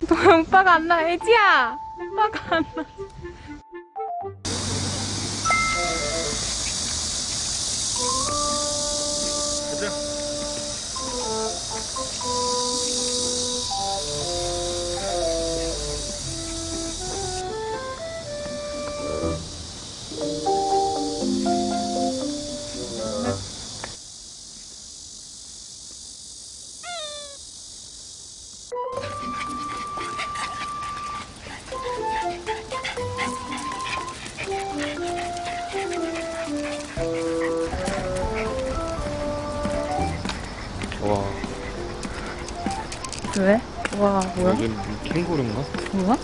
너 오빠가 안 나, 애지야! 오빠가 안 나. 와, 왜? 와, 뭐야? 여긴 캥거루인가? 뭐야?